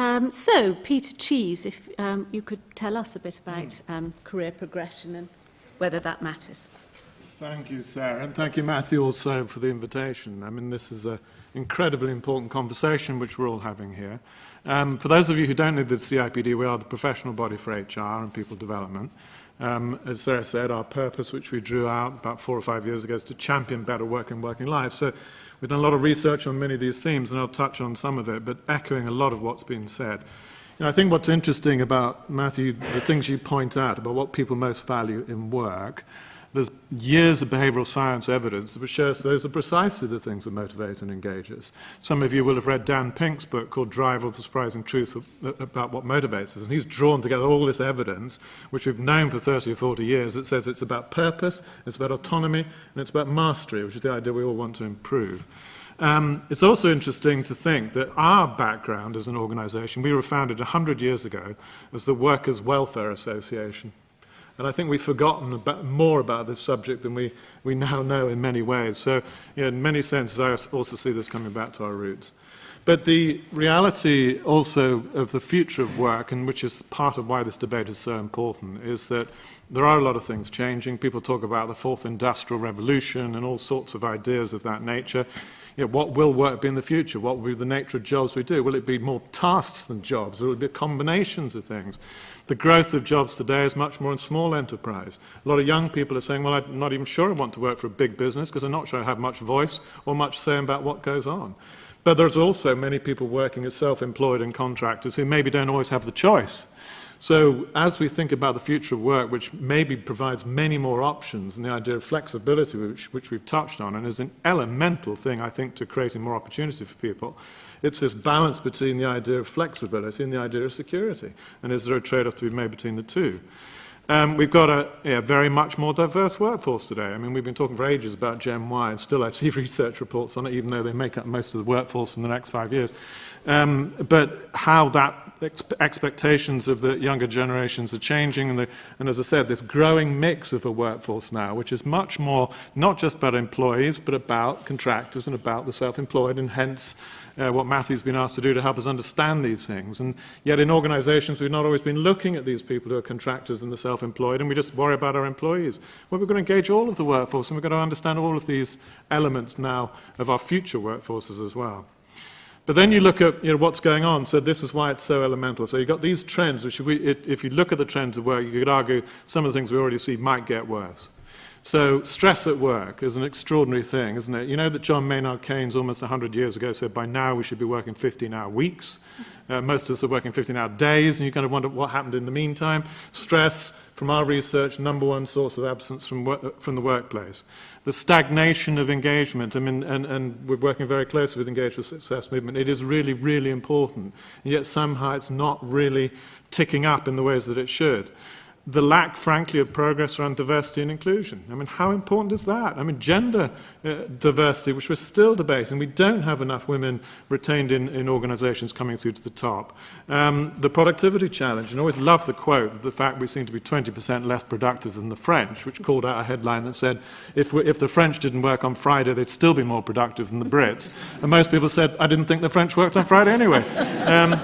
Um, so, Peter Cheese, if um, you could tell us a bit about um, career progression and whether that matters. Thank you, Sarah, and thank you, Matthew, also for the invitation. I mean, this is an incredibly important conversation which we're all having here. Um, for those of you who don't know the CIPD, we are the professional body for HR and people development. Um, as Sarah said, our purpose, which we drew out about four or five years ago, is to champion better work and working life. So we've done a lot of research on many of these themes, and I'll touch on some of it, but echoing a lot of what's been said. You know, I think what's interesting about, Matthew, the things you point out about what people most value in work, there's years of behavioral science evidence which shows those are precisely the things that motivate and engage us. Some of you will have read Dan Pink's book called Drive or the Surprising Truth about what motivates us. And he's drawn together all this evidence, which we've known for 30 or 40 years, that says it's about purpose, it's about autonomy, and it's about mastery, which is the idea we all want to improve. Um, it's also interesting to think that our background as an organization, we were founded 100 years ago as the Workers' Welfare Association. And I think we've forgotten about, more about this subject than we, we now know in many ways. So yeah, in many senses, I also see this coming back to our roots. But the reality also of the future of work, and which is part of why this debate is so important, is that there are a lot of things changing. People talk about the fourth industrial revolution and all sorts of ideas of that nature you know, what will work be in the future? What will be the nature of jobs we do? Will it be more tasks than jobs? Will it be combinations of things? The growth of jobs today is much more in small enterprise. A lot of young people are saying, well, I'm not even sure I want to work for a big business because I'm not sure I have much voice or much say about what goes on. But there's also many people working as self-employed and contractors who maybe don't always have the choice. So as we think about the future of work, which maybe provides many more options, and the idea of flexibility, which, which we've touched on, and is an elemental thing, I think, to creating more opportunity for people, it's this balance between the idea of flexibility and the idea of security. And is there a trade-off to be made between the two? Um, we've got a yeah, very much more diverse workforce today. I mean, we've been talking for ages about Gen Y, and still I see research reports on it, even though they make up most of the workforce in the next five years. Um, but how that expectations of the younger generations are changing, and, the, and, as I said, this growing mix of a workforce now, which is much more not just about employees, but about contractors and about the self-employed, and hence uh, what Matthew's been asked to do to help us understand these things. And yet in organizations, we've not always been looking at these people who are contractors and the self-employed, and we just worry about our employees. Well, we're going to engage all of the workforce, and we've got to understand all of these elements now of our future workforces as well. But then you look at you know, what's going on, so this is why it's so elemental. So you've got these trends, which we, if you look at the trends of work, you could argue some of the things we already see might get worse. So stress at work is an extraordinary thing, isn't it? You know that John Maynard Keynes almost 100 years ago said by now we should be working 15-hour weeks. Uh, most of us are working 15-hour days, and you kind of wonder what happened in the meantime. Stress, from our research, number one source of absence from, from the workplace. The stagnation of engagement, I mean, and, and we're working very closely with Engage for Success movement. It is really, really important, and yet somehow it's not really ticking up in the ways that it should the lack, frankly, of progress around diversity and inclusion. I mean, how important is that? I mean, gender uh, diversity, which we're still debating, we don't have enough women retained in, in organizations coming through to the top. Um, the productivity challenge, and I always love the quote, the fact we seem to be 20% less productive than the French, which called out a headline that said, if, we, if the French didn't work on Friday, they'd still be more productive than the Brits. And most people said, I didn't think the French worked on Friday anyway. Um,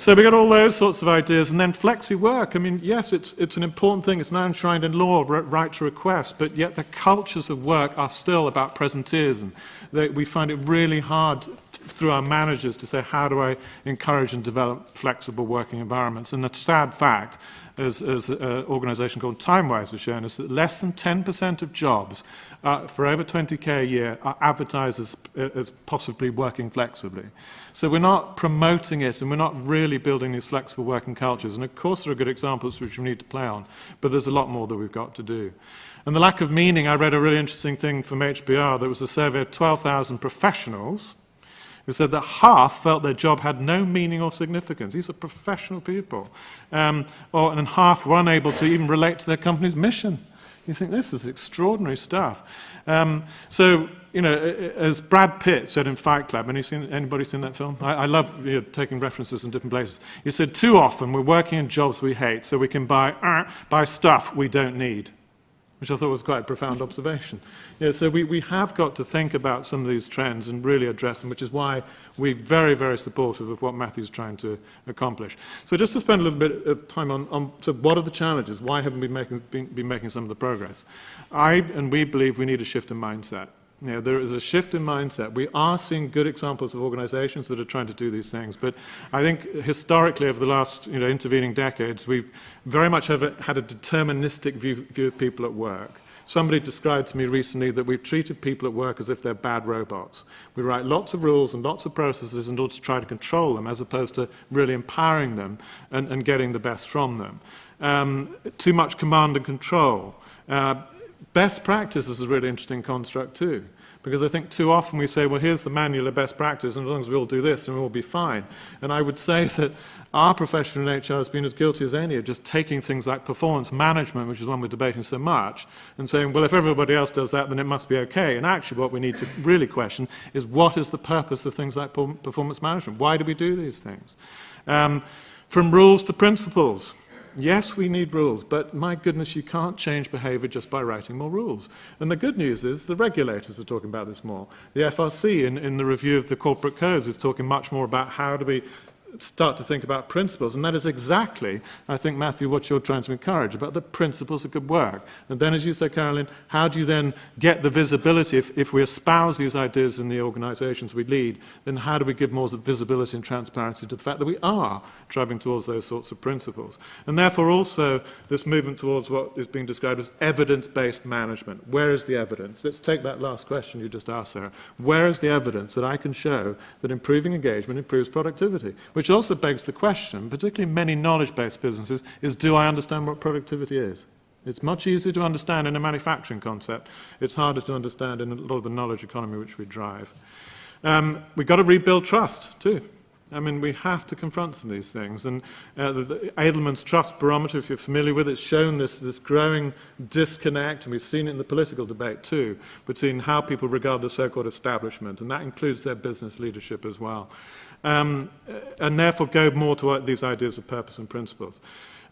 so we got all those sorts of ideas. And then flexi work. I mean, yes, it's, it's an important thing. It's now enshrined in law, right to request. But yet the cultures of work are still about presenteeism. They, we find it really hard through our managers to say, how do I encourage and develop flexible working environments? And the sad fact, as, as an organization called TimeWise has shown us, that less than 10% of jobs uh, for over 20k a year are advertised as, as possibly working flexibly. So we're not promoting it and we're not really building these flexible working cultures. And of course there are good examples which we need to play on, but there's a lot more that we've got to do. And the lack of meaning, I read a really interesting thing from HBR. that was a survey of 12,000 professionals who said that half felt their job had no meaning or significance. These are professional people. Um, or, and half were unable to even relate to their company's mission. You think this is extraordinary stuff. Um, so, you know, as Brad Pitt said in Fight Club, any seen, anybody seen that film? I, I love you know, taking references in different places. He said, too often we're working in jobs we hate so we can buy, uh, buy stuff we don't need. Which I thought was quite a profound observation. So we, we have got to think about some of these trends and really address them, which is why we're very, very supportive of what Matthew's trying to accomplish. So just to spend a little bit of time on, on so what are the challenges? Why haven't we making, been, been making some of the progress? I and we believe we need a shift in mindset. You know, there is a shift in mindset. We are seeing good examples of organizations that are trying to do these things, but I think historically over the last you know, intervening decades, we've very much have a, had a deterministic view, view of people at work. Somebody described to me recently that we've treated people at work as if they're bad robots. We write lots of rules and lots of processes in order to try to control them as opposed to really empowering them and, and getting the best from them. Um, too much command and control. Uh, Best practice is a really interesting construct too, because I think too often we say, well, here's the manual of best practice, and as long as we all do this, and we'll be fine. And I would say that our profession in HR has been as guilty as any of just taking things like performance management, which is one we're debating so much, and saying, well, if everybody else does that, then it must be okay. And actually what we need to really question is what is the purpose of things like performance management? Why do we do these things? Um, from rules to principles. Yes, we need rules, but my goodness, you can't change behavior just by writing more rules. And the good news is the regulators are talking about this more. The FRC, in, in the review of the corporate codes, is talking much more about how do we start to think about principles. And that is exactly, I think, Matthew, what you're trying to encourage, about the principles that could work. And then, as you say, Carolyn, how do you then get the visibility? If, if we espouse these ideas in the organizations we lead, then how do we give more visibility and transparency to the fact that we are driving towards those sorts of principles? And therefore, also, this movement towards what is being described as evidence-based management. Where is the evidence? Let's take that last question you just asked, Sarah. Where is the evidence that I can show that improving engagement improves productivity? Which also begs the question, particularly many knowledge-based businesses, is do I understand what productivity is? It's much easier to understand in a manufacturing concept. It's harder to understand in a lot of the knowledge economy which we drive. Um, we've got to rebuild trust, too. I mean, we have to confront some of these things. And uh, the, the Edelman's Trust Barometer, if you're familiar with it, it's shown this, this growing disconnect, and we've seen it in the political debate too, between how people regard the so-called establishment, and that includes their business leadership as well um, and therefore go more to these ideas of purpose and principles.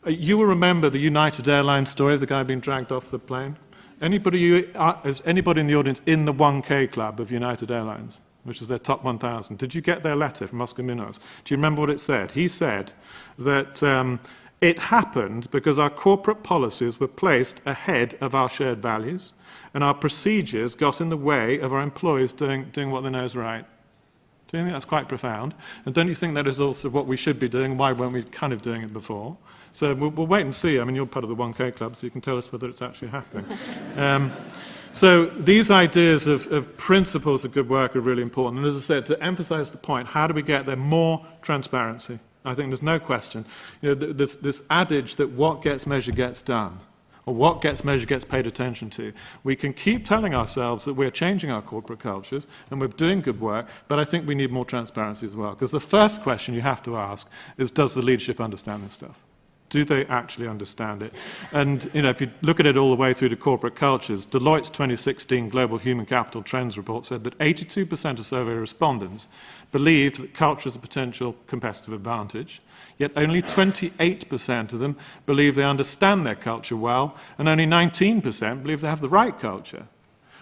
Uh, you will remember the United Airlines story of the guy being dragged off the plane. Anybody, you, uh, is anybody in the audience in the 1K club of United Airlines, which is their top 1,000? Did you get their letter from Oscar Munoz? Do you remember what it said? He said that um, it happened because our corporate policies were placed ahead of our shared values, and our procedures got in the way of our employees doing, doing what they know is right. Do you think that's quite profound? And don't you think that is also what we should be doing? Why weren't we kind of doing it before? So we'll, we'll wait and see. I mean, you're part of the 1K Club, so you can tell us whether it's actually happening. Um, so these ideas of, of, principles of good work are really important. And as I said, to emphasize the point, how do we get there? More transparency. I think there's no question. You know, this, this adage that what gets measured gets done or what gets measured gets paid attention to. We can keep telling ourselves that we're changing our corporate cultures and we're doing good work, but I think we need more transparency as well. Because the first question you have to ask is, does the leadership understand this stuff? Do they actually understand it? And you know, if you look at it all the way through to corporate cultures, Deloitte's 2016 Global Human Capital Trends report said that 82% of survey respondents believed that culture is a potential competitive advantage, yet only 28% of them believe they understand their culture well, and only 19% believe they have the right culture.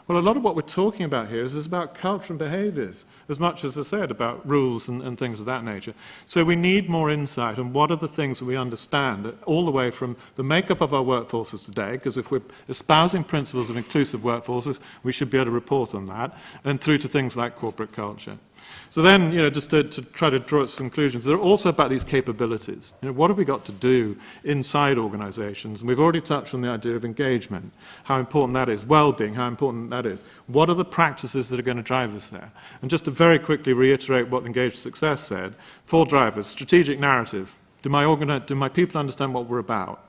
Well, a lot of what we're talking about here is, is about culture and behaviors, as much as I said about rules and, and things of that nature. So we need more insight on what are the things that we understand, all the way from the makeup of our workforces today, because if we're espousing principles of inclusive workforces, we should be able to report on that, and through to things like corporate culture. So then, you know, just to, to try to draw its conclusions, they're also about these capabilities. You know, what have we got to do inside organizations? And we've already touched on the idea of engagement, how important that is, well-being, how important that is. What are the practices that are going to drive us there? And just to very quickly reiterate what Engaged Success said, four drivers, strategic narrative. Do my, do my people understand what we're about?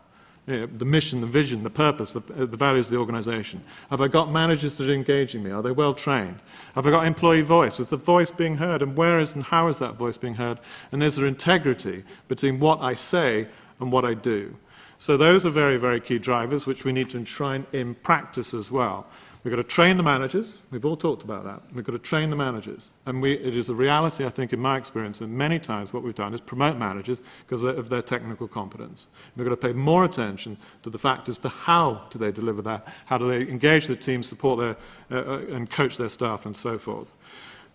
Know, the mission, the vision, the purpose, the, uh, the, values of the organization? Have I got managers that are engaging me? Are they well trained? Have I got employee voice? Is the voice being heard? And where is and how is that voice being heard? And is there integrity between what I say and what I do? So those are very, very key drivers which we need to enshrine in practice as well. We've got to train the managers. We've all talked about that. We've got to train the managers. And we, it is a reality, I think, in my experience, that many times what we've done is promote managers because of their technical competence. We've got to pay more attention to the fact as to how do they deliver that, how do they engage the team, support their, uh, uh, and coach their staff, and so forth.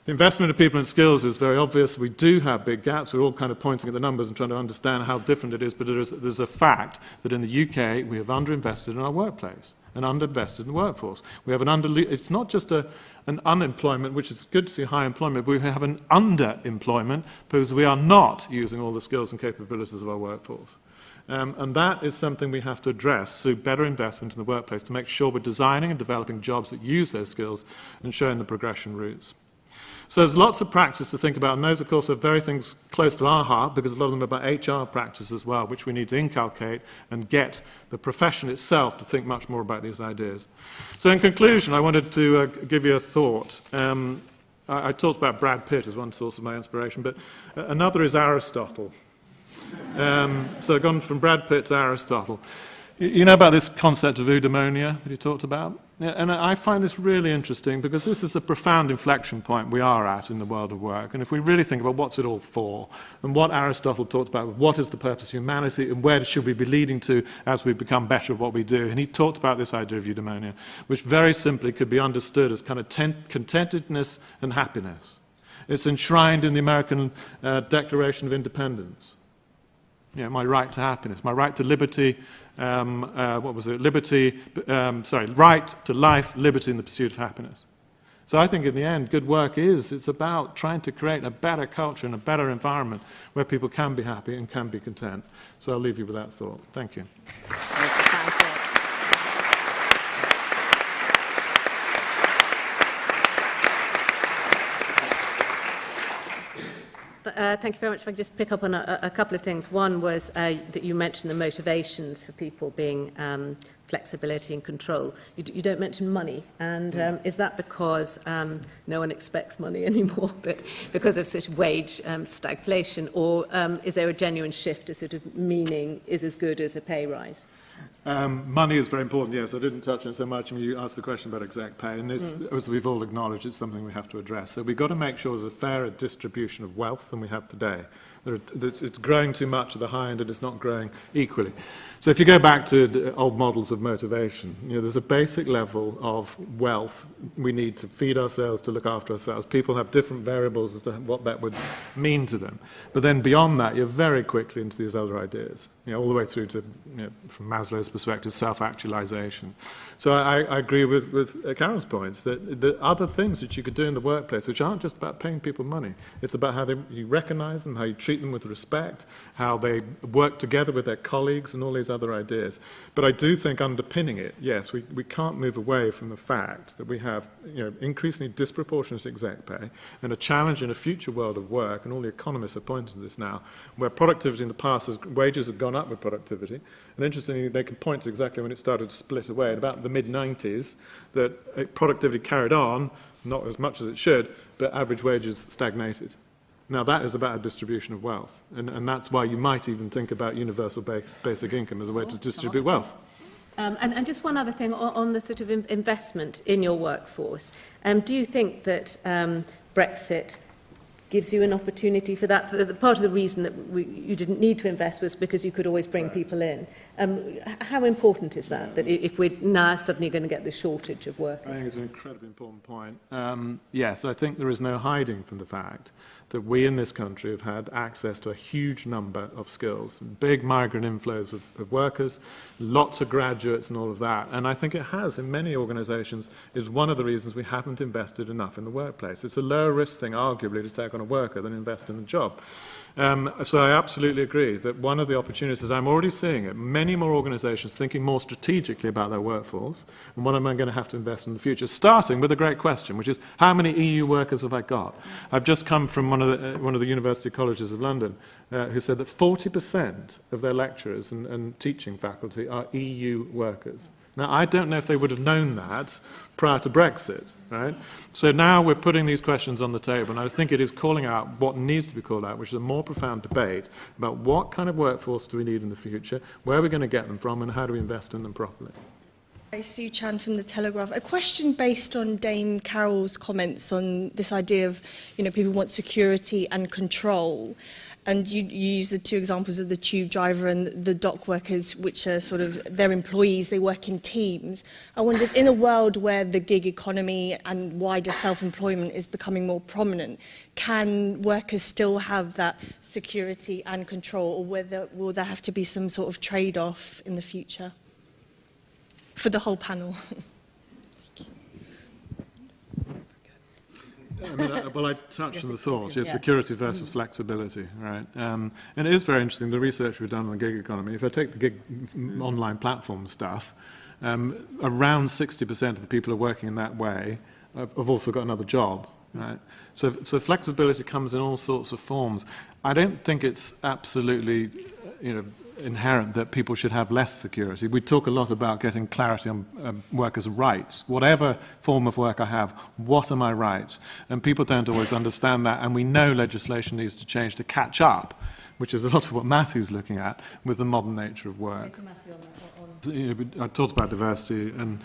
The investment of people and skills is very obvious. We do have big gaps. We're all kind of pointing at the numbers and trying to understand how different it is, but it is, there's a fact that in the UK we have underinvested in our workplace and underinvested in the workforce. We have an under, it's not just a, an unemployment, which is good to see high employment, but we have an underemployment because we are not using all the skills and capabilities of our workforce. Um, and that is something we have to address through better investment in the workplace to make sure we're designing and developing jobs that use those skills and showing the progression routes. So there's lots of practice to think about, and those, of course, are very things close to our heart because a lot of them are about HR practice as well, which we need to inculcate and get the profession itself to think much more about these ideas. So in conclusion, I wanted to uh, give you a thought. Um, I, I talked about Brad Pitt as one source of my inspiration, but another is Aristotle. Um, so gone from Brad Pitt to Aristotle. You know about this concept of eudaimonia that he talked about? And I find this really interesting because this is a profound inflection point we are at in the world of work. And if we really think about what's it all for, and what Aristotle talked about, what is the purpose of humanity, and where should we be leading to as we become better at what we do, and he talked about this idea of eudaimonia, which very simply could be understood as kind of contentedness and happiness. It's enshrined in the American uh, Declaration of Independence you know, my right to happiness, my right to liberty, um, uh, what was it, liberty, um, sorry, right to life, liberty, and the pursuit of happiness. So I think in the end, good work is, it's about trying to create a better culture and a better environment where people can be happy and can be content. So I'll leave you with that thought. Thank you. Uh, thank you very much. If I could just pick up on a, a couple of things. One was uh, that you mentioned the motivations for people being um, flexibility and control. You, you don't mention money. And um, is that because um, no one expects money anymore, that because of sort of wage um, stagflation? Or um, is there a genuine shift to sort of meaning is as good as a pay rise? Um, money is very important, yes. I didn't touch on it so much. I mean, you asked the question about exact pay, and mm. as we've all acknowledged, it's something we have to address. So we've got to make sure there's a fairer distribution of wealth than we have today. Are, it's, it's growing too much at the high end and it's not growing equally. So if you go back to old models of motivation, you know, there's a basic level of wealth we need to feed ourselves, to look after ourselves. People have different variables as to what that would mean to them. But then beyond that, you're very quickly into these other ideas, you know, all the way through to, you know, from Maslow's perspective, self-actualization. So I, I agree with, with Carol's points that the other things that you could do in the workplace, which aren't just about paying people money, it's about how they, you recognize them, how you treat them with respect, how they work together with their colleagues and all these other ideas. But I do think underpinning it, yes, we, we can't move away from the fact that we have you know, increasingly disproportionate exec pay and a challenge in a future world of work, and all the economists are pointing to this now, where productivity in the past, has, wages have gone up with productivity, and interestingly, they can point to exactly when it started to split away, in about the mid-90s, that productivity carried on, not as much as it should, but average wages stagnated. Now, that is about a distribution of wealth, and, and that's why you might even think about universal basic income as a way to distribute wealth. Um, and, and just one other thing on, on the sort of investment in your workforce. Um, do you think that um, Brexit gives you an opportunity for that. The, the part of the reason that we, you didn't need to invest was because you could always bring right. people in. Um, how important is that, that if we're now suddenly going to get this shortage of workers? I think it's an incredibly important point. Um, yes, I think there is no hiding from the fact that we in this country have had access to a huge number of skills, big migrant inflows of, of workers, lots of graduates and all of that. And I think it has, in many organizations, is one of the reasons we haven't invested enough in the workplace. It's a lower risk thing, arguably, to take on a worker than invest in the job. Um, so I absolutely agree that one of the opportunities, I'm already seeing it, many more organizations thinking more strategically about their workforce and what am I going to have to invest in the future, starting with a great question, which is how many EU workers have I got? I've just come from one of the, uh, one of the University Colleges of London uh, who said that 40% of their lecturers and, and teaching faculty are EU workers. Now, I don't know if they would have known that prior to Brexit, right? So now we're putting these questions on the table, and I think it is calling out what needs to be called out, which is a more profound debate about what kind of workforce do we need in the future, where are we going to get them from, and how do we invest in them properly. Sue Chan from The Telegraph. A question based on Dame Carroll's comments on this idea of, you know, people want security and control. And you, you use the two examples of the tube driver and the dock workers, which are sort of their employees, they work in teams. I wondered, in a world where the gig economy and wider self-employment is becoming more prominent, can workers still have that security and control, or whether, will there have to be some sort of trade-off in the future? For the whole panel. I mean, I, well, I touched on the thought, yes, security versus flexibility, right? Um, and it is very interesting, the research we've done on the gig economy. If I take the gig mm, online platform stuff, um, around 60% of the people who are working in that way have, have also got another job, right? So, so flexibility comes in all sorts of forms. I don't think it's absolutely, you know, inherent that people should have less security. We talk a lot about getting clarity on um, workers' rights. Whatever form of work I have, what are my rights? And people don't always understand that, and we know legislation needs to change to catch up, which is a lot of what Matthew's looking at with the modern nature of work. You know, I talked about diversity and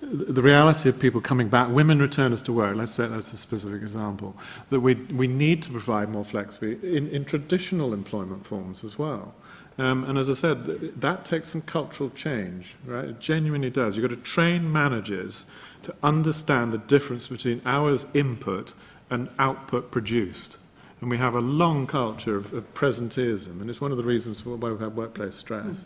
the reality of people coming back, women returners to work, let's say that's a specific example, that we, we need to provide more flexibility in, in traditional employment forms as well. Um, and as I said, th that takes some cultural change, right? It genuinely does. You've got to train managers to understand the difference between hours input and output produced. And we have a long culture of, of presenteeism, and it's one of the reasons why we have workplace stress. Mm.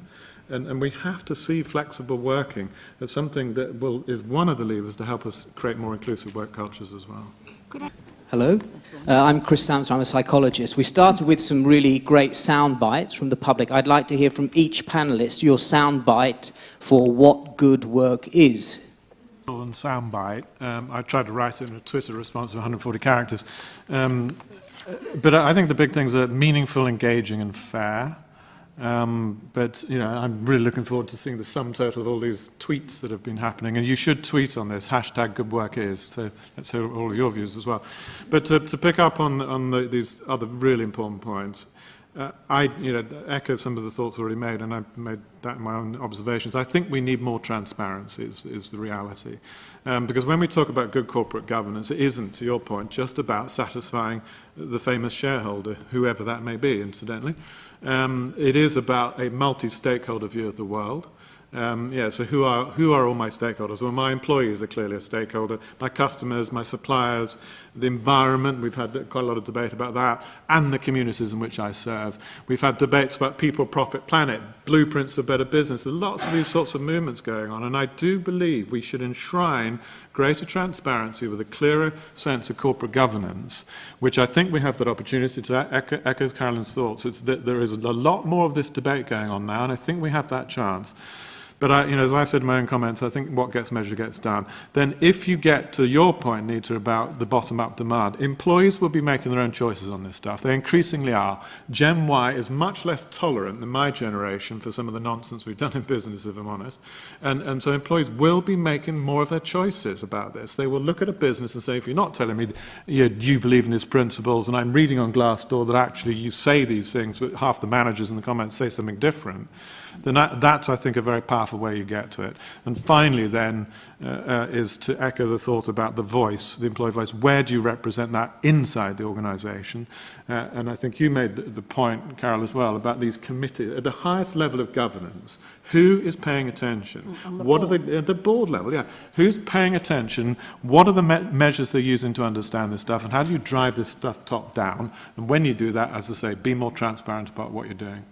And, and we have to see flexible working as something that will, is one of the levers to help us create more inclusive work cultures as well. Hello, uh, I'm Chris Sampson, I'm a psychologist. We started with some really great sound bites from the public. I'd like to hear from each panelist your sound bite for what good work is. And soundbite. Um, I tried to write it in a Twitter response of 140 characters. Um, but I think the big things are meaningful, engaging, and fair. Um, but you know, I'm really looking forward to seeing the sum total of all these tweets that have been happening. And you should tweet on this hashtag Good Work Is. So let's hear all of your views as well. But to, to pick up on on the, these other really important points, uh, I you know echo some of the thoughts already made, and I made that in my own observations. I think we need more transparency. Is, is the reality, um, because when we talk about good corporate governance, it isn't, to your point, just about satisfying the famous shareholder, whoever that may be, incidentally. Um, it is about a multi-stakeholder view of the world. Um, yeah, so who are, who are all my stakeholders? Well, my employees are clearly a stakeholder, my customers, my suppliers, the environment, we've had quite a lot of debate about that, and the communities in which I serve. We've had debates about people, profit, planet, blueprints of better business. There's lots of these sorts of movements going on, and I do believe we should enshrine greater transparency with a clearer sense of corporate governance, which I think we have that opportunity to echo, echo Carolyn's thoughts. It's that there is a lot more of this debate going on now, and I think we have that chance. But I, you know, as I said in my own comments, I think what gets measured gets done. Then if you get to your point, Nita, about the bottom-up demand, employees will be making their own choices on this stuff. They increasingly are. Gen Y is much less tolerant than my generation for some of the nonsense we've done in business, if I'm honest. And, and so employees will be making more of their choices about this. They will look at a business and say, if you're not telling me you, you believe in these principles, and I'm reading on Glassdoor that actually you say these things, but half the managers in the comments say something different, then that, that's, I think, a very powerful way you get to it. And finally, then, uh, uh, is to echo the thought about the voice, the employee voice. Where do you represent that inside the organisation? Uh, and I think you made the, the point, Carol, as well, about these committees. At the highest level of governance, who is paying attention? What board. are the, at the board level, yeah. Who's paying attention? What are the me measures they're using to understand this stuff? And how do you drive this stuff top down? And when you do that, as I say, be more transparent about what you're doing.